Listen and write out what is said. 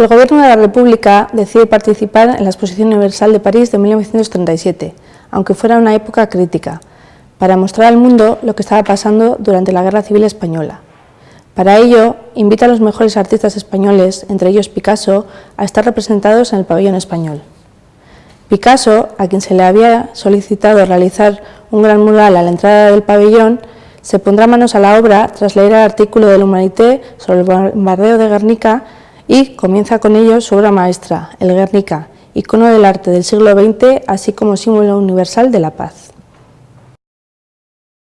El Gobierno de la República decide participar en la Exposición Universal de París de 1937, aunque fuera una época crítica, para mostrar al mundo lo que estaba pasando durante la Guerra Civil Española. Para ello, invita a los mejores artistas españoles, entre ellos Picasso, a estar representados en el pabellón español. Picasso, a quien se le había solicitado realizar un gran mural a la entrada del pabellón, se pondrá manos a la obra tras leer el artículo del Humanité sobre el bombardeo de Guernica y comienza con ello su obra maestra, el Guernica, icono del arte del siglo XX, así como símbolo universal de la paz.